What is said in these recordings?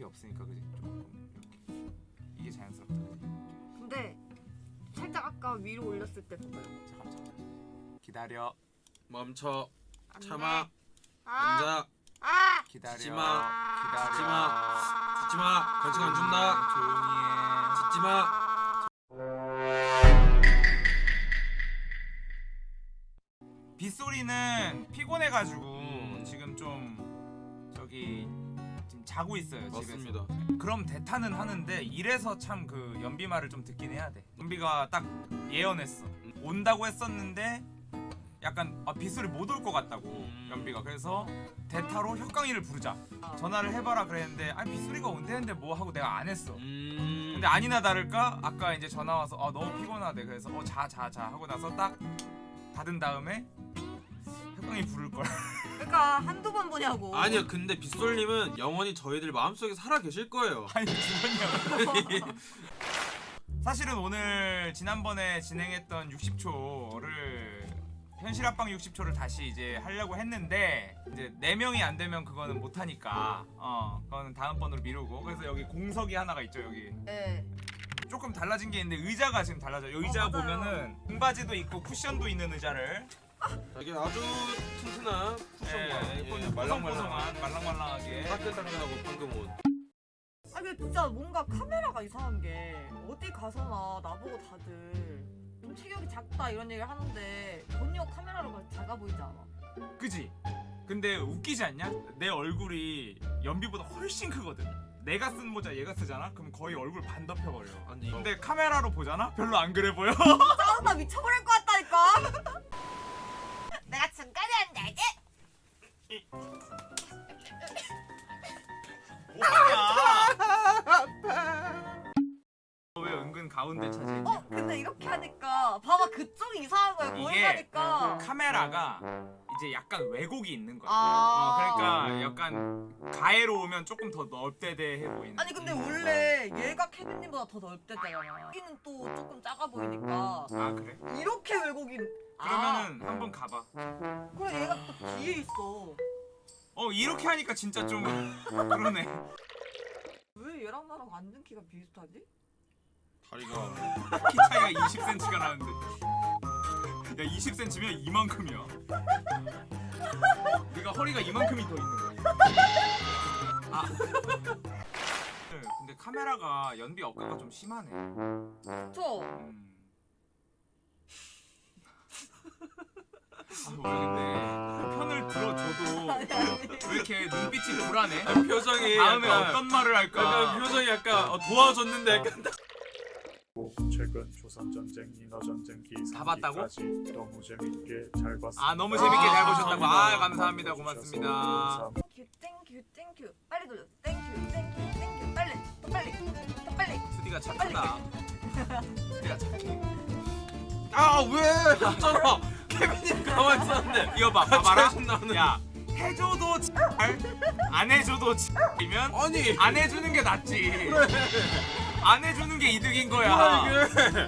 높이 없으니까 그지 조금 이렇게 이게 자연스럽다 그지 근데 살짝 아까 위로 올렸을 때 봐봐요. 잠깐만 잠깐만 기다려 멈춰 안. 참아 아, 앉아 아, 기다려 짖지 마. 기다려 짖지 마. 짖지 마. 벌칙 안 준다. 조용히 해 짖지 마. 빗소리는 피곤해가지고 음. 지금 좀 저기 지금 자고 있어요 맞습니다. 집에서 그럼 대타는 하는데 이래서 참 그 연비 말을 좀 듣긴 해야 돼. 연비가 딱 예언했어. 온다고 했었는데 약간 아, 빗소리 못 올 것 같다고 음. 연비가. 그래서 대타로 혁강이를 부르자. 전화를 해봐라 그랬는데 아 빗소리가 온대는데 뭐 하고 내가 안 했어. 음. 근데 아니나 다를까 아까 이제 전화 와서 아 너무 피곤하대. 그래서 어 자 자 자 하고 나서 딱 닫은 다음에 혁강이 부를 걸 그러니까 한두 번 보냐고. 아니요 근데 빗솔님은 영원히 저희들 마음속에 살아 계실 거예요. 아니 죽었냐고 사실은 오늘 지난번에 진행했던 60초를 현실 합방 60초를 다시 이제 하려고 했는데 이제 4명이 안 되면 그거는 못 하니까 어 그거는 다음번으로 미루고 그래서 여기 공석이 하나가 있죠 여기 네. 조금 달라진 게 있는데 의자가 지금 달라져요 의자 어. 보면은 등받이도 있고 쿠션도 있는 의자를 이게 아주 튼튼한 쿠션과 예, 예, 말랑말랑한 말랑말랑하게 따끈따끈하고 방금 온. 아 근데 진짜 뭔가 카메라가 이상한 게 어디 가서나 나보고 다들 좀 체격이 작다 이런 얘기를 하는데 전혀 카메라로 작아 보이지 않아. 그지? 근데 웃기지 않냐? 내 얼굴이 연비보다 훨씬 크거든. 내가 쓴 모자 얘가 쓰잖아? 그럼 거의 얼굴 반 덮여버려. 아니 이거 근데 카메라로 보잖아? 별로 안 그래 보여. 짜증나 미쳐버릴 것 같다니까. 내가 중간에 앉아야지. 왜 은근 가운데 차지? 어 근데 이렇게 하니까 봐봐 그쪽이 이상한 거야 거기 이게 가니까. 카메라가 이제 약간 왜곡이 있는 거야. 아. 어, 그러니까 약간 가해로 오면 조금 더 넓대대해 보이는. 아니 근데 원래 얘가 케빈님보다 더 넓대잖아. 여기는 또 조금 작아 보이니까 아 그래? 이렇게 왜곡이. 그러면은 한번 가봐. 아, 뒤에 있어. 어 이렇게 하니까 진짜 좀 그러네. 왜 얘랑 나랑 앉은 키가 비슷하지? 다리가 키 차이가 20cm가 나는데 야 20cm면 이만큼이야 네가 허리가 이만큼이 더 있는 거야 아 네, 근데 카메라가 연비 억가가 좀 심하네 그쵸? 음. 아, 편을 들어줘도 아니 아니. 왜 이렇게 눈빛이 불안해? 표정이 다음에 약간, 어떤 말을 할까? 약간 표정이 약간 어, 도와줬는데 약간 최근 조선 전쟁, 인어 전쟁 다 봤다고? 기사기까지 너무 재밌게 잘 봤습니다. 아 너무 재밌게 잘 보셨다고. 아 감사합니다. 고맙습니다. 땡큐 땡큐 땡큐 빨리 돌려. 땡큐 땡큐 땡큐 빨리 더 빨리 더 빨리. 수디가 착하다. 수디가 착해. 아왜? 했잖아 케빈님 가만히 있었는데. 이거 봐 봐봐라. 야 해줘도 잘, 안 해줘도 이면 아니. 안 해주는 게 낫지. 안 해주는 게 이득인 뭐야. 거야 이게?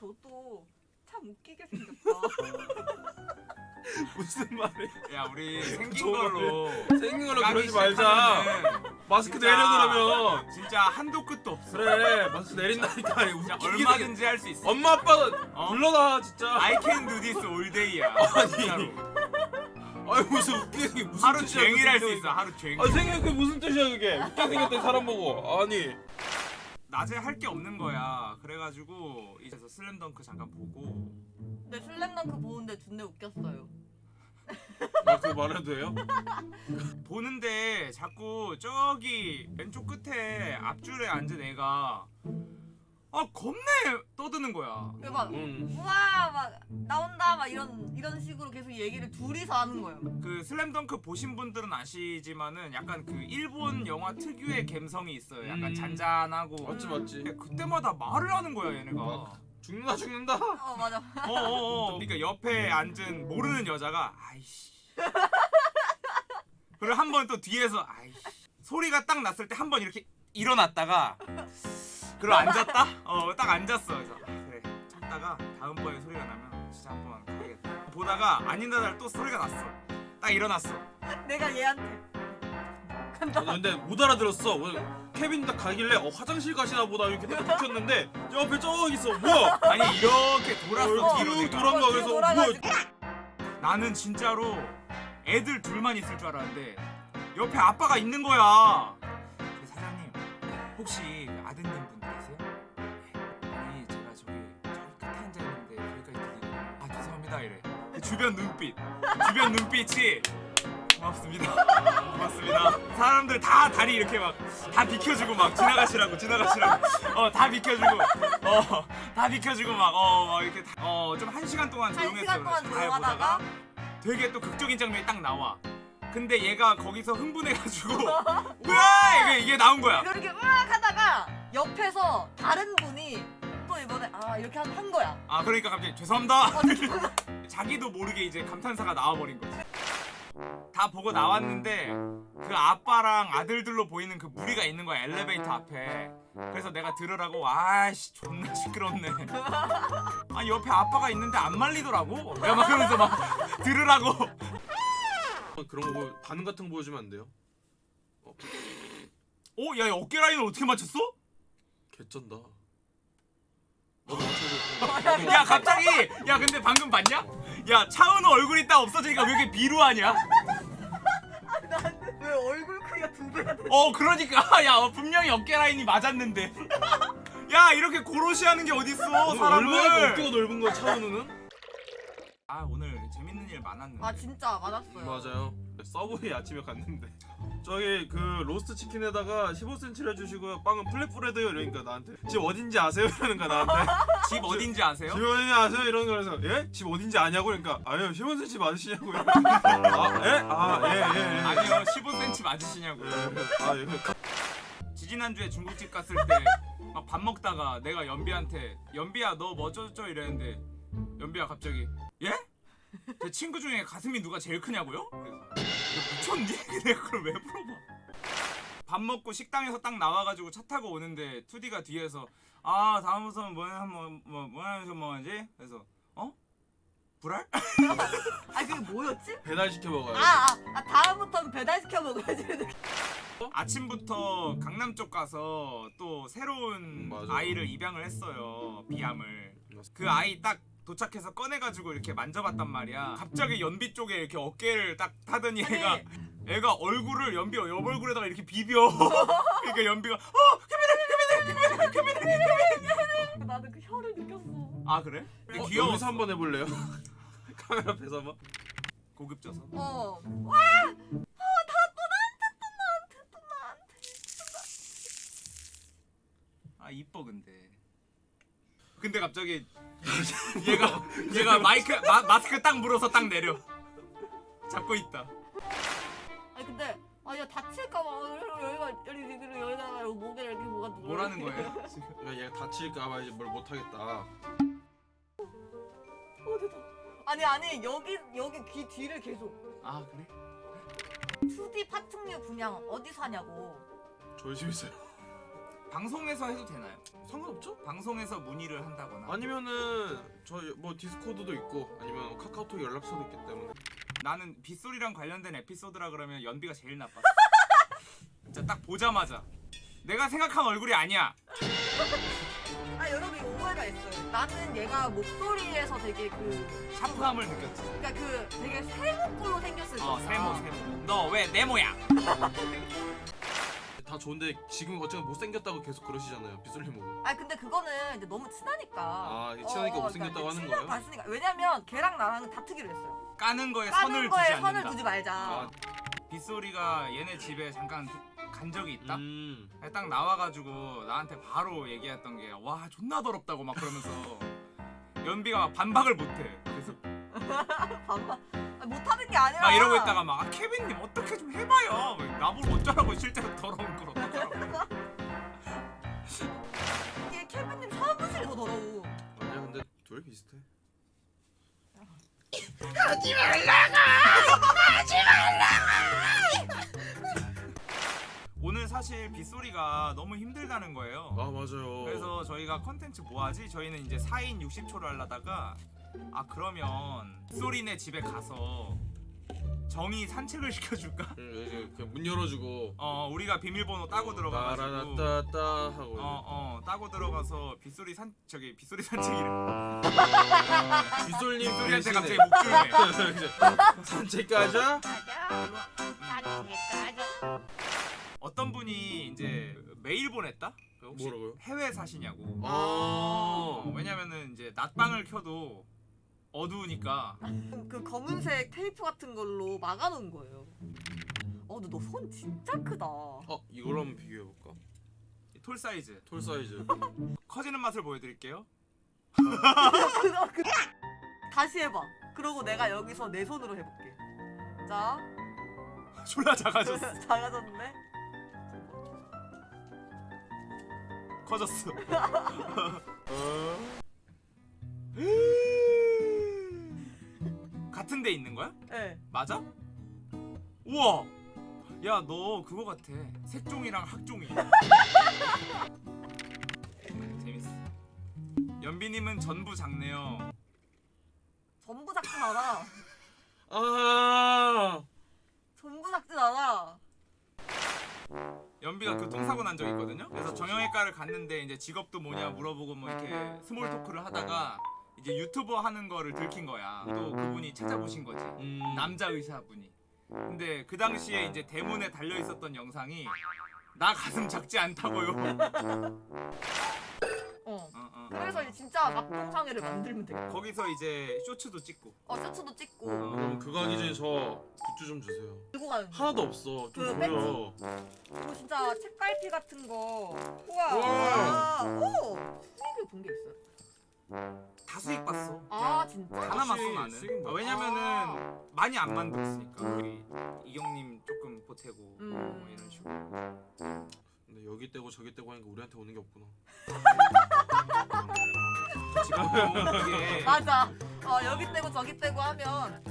너도 참 웃기게 생겼다 무슨 말이야? 야 우리 생긴 저거 걸로. 생긴 걸로 그러지 말자. 마스크 진짜. 내려 그러면. 진짜 한도 끝도 없어. 그래 마스크 내린다니까. 진짜 얼마든지 할 수 있어. 엄마 아빠 어? 불러놔 진짜. I can do this all day야. 아니. 아니 무슨 웃기게 생긴 무슨 하루 뜻이야, 종일 할 수. 있어 하루 종일. 아 생긴 그 무슨 뜻이야 그게? 웃게 생겼던 사람 보고. 아니 낮에 할 게 없는 거야. 그래가지고 이제서 슬램덩크 잠깐 보고. 근데 슬램덩크 보는데 존나 웃겼어요. 아 그거 말해도 돼요? 보는데 자꾸 저기 왼쪽 끝에 앞줄에 앉은 애가 아 겁내 떠드는 거야. 그막 응 우와 막 나온다 막 이런 이런 식으로 계속 얘기를 둘이서 하는 거예요 그 슬램덩크 보신 분들은 아시지만은 약간 그 일본 영화 특유의 감성이 있어요. 약간 음. 잔잔하고. 맞지 맞지 그때마다 말을 하는 거야 얘네가. 죽는다 죽는다 어 맞아 어어어. 그러니까 옆에 앉은 모르는 여자가 아이씨. 그리고 한 번 또 뒤에서 아이씨. 소리가 딱 났을 때 한 번 이렇게 일어났다가 그리고 앉았다? 어 딱 앉았어. 그래서 아, 그래 참다가 다음번에 소리가 나면 진짜 한번 가야겠다. 보다가 아닌다달 또 소리가 났어. 딱 일어났어. 내가 얘한테 간다. 아, 근데 못 알아들었어. 케빈 딱 가길래 어 화장실 가시나 보다 이렇게 딱 붙였는데 옆에 저기 있어. 뭐야? 아니 이렇게 돌았어 어, 뒤로 뒤로 내가. 돌아- 그런가 어, 그래서 뭐야? 돌아가지고. 나는 진짜로 애들 둘만 있을 줄 알았는데 옆에 아빠가 있는 거야. 그 사장님 혹시 그 아드님 분 주변 눈빛 주변 눈빛이 고맙습니다. 고맙습니다. 사람들 다 다리 이렇게 막 다 비켜주고 막 지나가시라고 지나가시라고 어 다 비켜주고 어 다 비켜주고 막 어 이렇게 어좀 한 시간 동안 한 조용했어. 시간 동안 잘 조용하다가 되게 또 극적인 장면이 딱 나와. 근데 얘가 거기서 흥분해가지고 으아 이게, 이게 나온 거야. 이렇게 으악 하다가 옆에서 다른 분이 또 이번에 아 이렇게 한, 한 거야. 아 그러니까 갑자기 죄송합니다. 어, 죄송합니다. 자기도 모르게 이제 감탄사가 나와버린 거지. 다 보고 나왔는데 그 아빠랑 아들들로 보이는 그 무리가 있는 거야 엘리베이터 앞에. 그래서 내가 들으라고 아씨 존나 시끄럽네. 아니 옆에 아빠가 있는데 안 말리더라고. 내가 막 그러면서 막 들으라고. 어, 그런 거 보- 반응 같은 거 보여주면 안 돼요? 어, 어, 야, 야 어깨 라인을 어떻게 맞췄어? 개쩐다. 야 갑자기 야 근데 방금 봤냐? 야 차은우 얼굴이 딱 없어지니까 왜 이렇게 비루하냐? 나는 왜 얼굴 크기가 두 배가 돼? 어 그러니까 야 어, 분명히 어깨 라인이 맞았는데 야 이렇게 고로시 하는 게 어딨어 얼마나 사람을 어깨가 넓은 거야 차은우는? 아 오늘 재밌는 일 많았는데 아 진짜 맞았어요. 맞아요. 서브웨이 아침에 갔는데 저기 그 로스트 치킨에다가 15cm를 해주시고요. 빵은 flatbread요 이러니까 나한테 집 어딘지 아세요? 이러는 거야 나한테. 집 어딘지 아세요? 집 어딘지 아세요? 이러는 거라서 예? 집 어딘지 아냐고 그러니까 아유 15cm 맞으시냐고 이러고 아 예? 아 예예 예, 예. 아니요 15cm 맞으시냐고 예. 아 예. 지지난주에 중국집 갔을 때 막 밥 먹다가 내가 연비한테 연비야 너뭐 어쩌저쩌 이랬는데 연비야 갑자기 예? 제 친구 중에 가슴이 누가 제일 크냐고요? 그래서 미쳤니? 내가 그걸 왜 물어봐 밥 먹고 식당에서 딱 나와가지고 차 타고 오는데 2D가 뒤에서 아 다음 우선 뭐야 뭐뭐 뭐야 뭐 하지? 그래서 어? 불알? 아 그게 뭐였지? 배달 시켜 먹어요. 아, 아, 아 다음부터는 배달 시켜 먹어야지. 아침부터 강남 쪽 가서 또 새로운 음, 맞아. 아이를 입양을 했어요 비암을 그 아이 딱 도착해서 꺼내가지고 이렇게 만져봤단 말이야 갑자기 연비 쪽에 이렇게 어깨를 딱 타더니 애가 아니, 애가 얼굴을 연비 옆 얼굴에다가 이렇게 비벼 그러니까 연비가 어 케빈아 케빈아 케빈아 케빈아 나는 그 혀를 느꼈어. 아 그래? 어, 귀여워 여기서 한번 해볼래요? 카메라 앞에서 한번. 고급져서 어. 와! 어, 다또 나한테 또 나한테 또 나한테. 아 이뻐 근데 근데 갑자기 얘가 얘가 마이크 마, 마스크 딱 물어서 딱 내려 잡고 있다 아니 근데 아야 다칠까 봐 여기가 여기 여기 여기다가 여기 목에 이렇게 뭐가. 뭐라는 거예요 그러니까 얘가 다칠까봐 이제 뭘 못하겠다. 어 됐다. 아니 아니 여기 여기 귀 뒤를 계속 아 그래? 2D 파충류 분양 어디서 하냐고. 저희 집 있어요. 방송에서 해도 되나요? 상관없죠? 방송에서 문의를 한다거나 아니면은 저희 뭐 디스코드도 있고 아니면 카카오톡 연락처도 있기 때문에 나는 빗소리랑 관련된 에피소드라 그러면 연비가 제일 나빴어 진짜 딱 보자마자 내가 생각한 얼굴이 아니야 아 여러분 이거 오해가 있어요. 나는 얘가 목소리에서 되게 그 샤프함을 느꼈지 그러니까 그 되게 세모꼴로 생겼을 어 거야. 세모 세모 너왜내 모양 다 좋은데 지금 어쨌든 못생겼다고 계속 그러시잖아요 보고 아 근데 그거는 이제 너무 친하니까. 아, 친하니까 못생겼다고 그러니까 하는 거예요? 봤으니까. 왜냐면 걔랑 나랑은 다투기로 했어요. 까는 거에 까는 선을 거에 두지 선을 않는다 두지 말자. 아, 빗소리가 얘네 집에 잠깐 간 적이 있다 음 딱 나와가지고 나한테 바로 얘기했던 게 와 존나 더럽다고 막 그러면서 연비가 막 반박을 못해 그래서 반반. 아, 못하는 게 아니라. 막 이러고 있다가 막 아, 케빈님 어떻게 좀 해봐요 나보고 어쩌라고 실제로 더러운 걸 어떡하라고 이게 케빈님 사무실이 더 더러워. 아니야 근데 둘 비슷해 오늘 사실 빗소리가 너무 힘들다는 거예요 아 맞아요 그래서 저희가 컨텐츠 뭐하지? 저희는 이제 4인 60초를 하려다가 아 그러면 빗소리네 집에 가서 정의 산책을 시켜줄까? 그, 그, 문 열어주고. 어 우리가 비밀번호 따고 들어가가지고. 따라따따 하고. 어 어 따고 들어가서 빗소리 산 저기 빗소리 산책이래. 빗솔님 빗소리한테 갑자기 목줄매 산책 가자 어떤 분이 이제 메일 보냈다? 그 혹시 뭐라고요? 해외 사시냐고. 아. 어, 왜냐면은 이제 낮방을 켜도 어두우니까 그 검은색 테이프 같은 걸로 막아놓은 거예요. 어, 근데 너 손 진짜 크다. 어 이걸 한번 비교해 볼까? 톨 사이즈 톨 사이즈 커지는 맛을 보여드릴게요 그거 그 다시 해봐. 그러고 내가 여기서 내 손으로 해볼게. 자, 졸라 작아졌어 작아졌네. 커졌어 같은 데 있는 거야? 네. 맞아? 우와 야 너 그거 같아 색종이랑 학종이 재밌어 연비님은 전부 작네요 전부 작진 않아. 아 전부 작진 않아. 연비가 교통사고 난적 있거든요 그래서 정형외과를 갔는데 이제 직업도 뭐냐 물어보고 뭐 이렇게 small talk를 하다가 이제 유튜버 하는 거를 들킨 거야 또 그분이 찾아보신 거지 음, 남자 의사분이. 근데 그 당시에 이제 대문에 달려 있었던 영상이 나 가슴 작지 않다고요. 어. 어, 어. 그래서 이제 진짜 막동상회를 만들면 되겠다. 거기서 이제 쇼츠도 찍고. 어, 셔츠도 찍고 어. 그럼 그거 하기 전에 저 굿즈 좀 주세요 들고 가는 거. 하나도 없어 그좀 줘요 그리고 진짜 책갈피 같은 거. 우와. 우와. 아, 오. 수익을 본게 있어요? 다 수익 봤어. 아, 진짜? 다 남았어 나는. 아? 왜냐면은 많이 안 만들었으니까. 우리 이경님 조금 보태고 음. 뭐 이런 식으로. 근데 여기 떼고 저기 떼고 하니까 우리한테 오는 게 없구나 지금 이게 맞아. 어, 여기 떼고 저기 떼고 하면